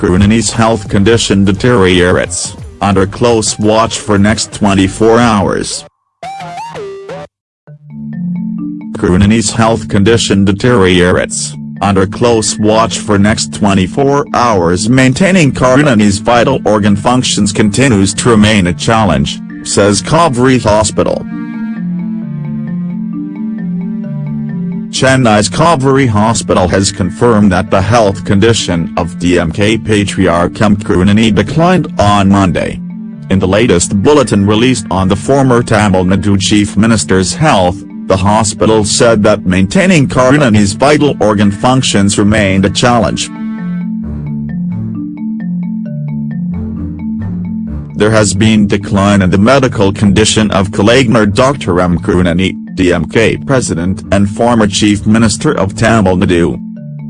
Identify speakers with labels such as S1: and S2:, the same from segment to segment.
S1: Karunanidhi's health condition deteriorates, under close watch for next 24 hours. Karunanidhi's health condition deteriorates, under close watch for next 24 hours maintaining Karunanidhi's vital organ functions continues to remain a challenge, says Kauvery Hospital. Chennai's Kauvery Hospital has confirmed that the health condition of DMK patriarch M. Karunanidhi declined on Monday. In the latest bulletin released on the former Tamil Nadu Chief Minister's health, the hospital said that maintaining Karunanidhi's vital organ functions remained a challenge. There has been decline in the medical condition of Kalaignar Dr. M. Karunanidhi, DMK president and former chief minister of Tamil Nadu.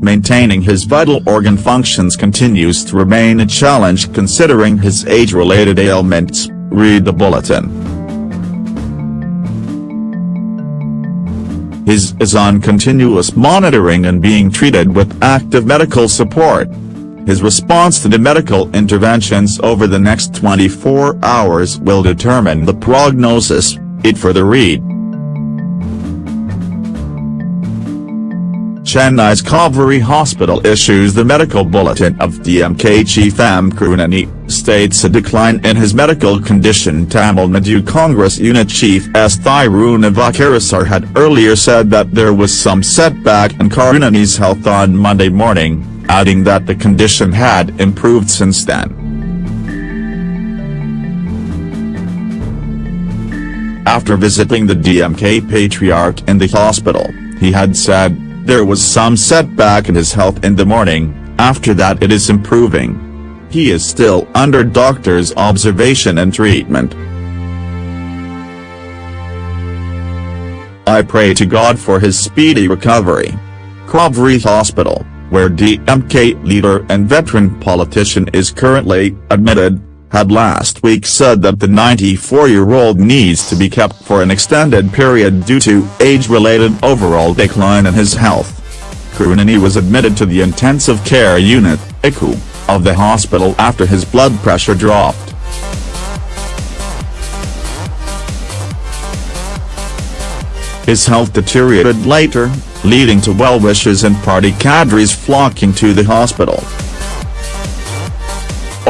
S1: Maintaining his vital organ functions continues to remain a challenge considering his age-related ailments, read the bulletin. His is on continuous monitoring and being treated with active medical support. His response to the medical interventions over the next 24 hours will determine the prognosis, it further read. Chennai's Kauvery Hospital issues the medical bulletin of DMK chief M. Karunanidhi, states a decline in his medical condition Tamil Nadu Congress unit chief S. Thirunavukkarasar had earlier said that there was some setback in Karunanidhi's health on Monday morning, adding that the condition had improved since then. After visiting the DMK patriarch in the hospital, he had said, there was some setback in his health in the morning, after that it is improving. He is still under doctor's observation and treatment. I pray to God for his speedy recovery. Kauvery Hospital, where DMK leader and veteran politician is currently admitted, had last week said that the 94-year-old needs to be kept for an extended period due to age-related overall decline in his health. Karunanidhi was admitted to the intensive care unit, ICU, of the hospital after his blood pressure dropped. His health deteriorated later, leading to well-wishers and party cadres flocking to the hospital.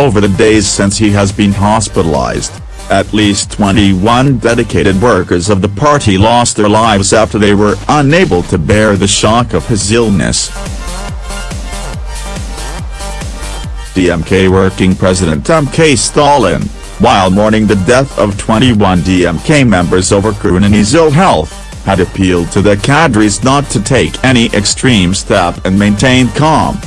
S1: Over the days since he has been hospitalized, at least 21 dedicated workers of the party lost their lives after they were unable to bear the shock of his illness. DMK working president M.K. Stalin, while mourning the death of 21 DMK members over Karunanidhi's ill health, had appealed to the cadres not to take any extreme step and maintain calm.